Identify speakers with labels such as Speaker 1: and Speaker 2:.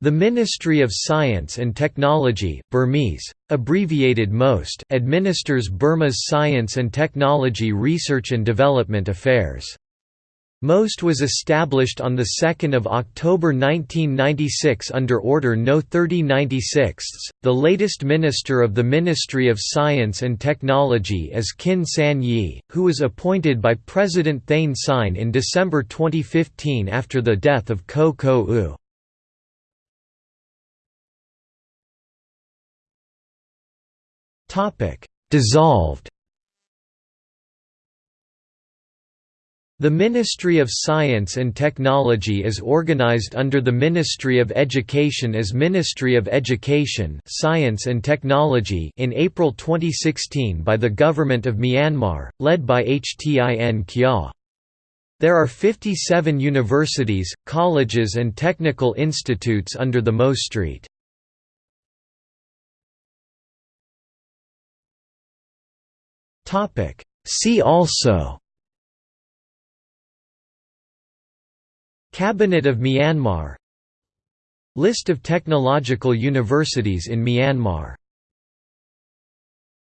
Speaker 1: The Ministry of Science and Technology, Burmese, abbreviated MOST, administers Burma's science and technology research and development affairs. MOST was established on 2 October 1996 under Order No. 3096. The latest minister of the Ministry of Science and Technology is Khin San Yi, who was appointed by President Thein Sein in December 2015 after the death of Ko Ko Oo. Dissolved The Ministry of Science and Technology is organized under the Ministry of Education as Ministry of Education Science and Technology in April 2016 by the Government of Myanmar, led by Htin Kyaw. There are 57 universities, colleges and technical institutes under the Mo Street. See also Cabinet of Myanmar List of technological universities in Myanmar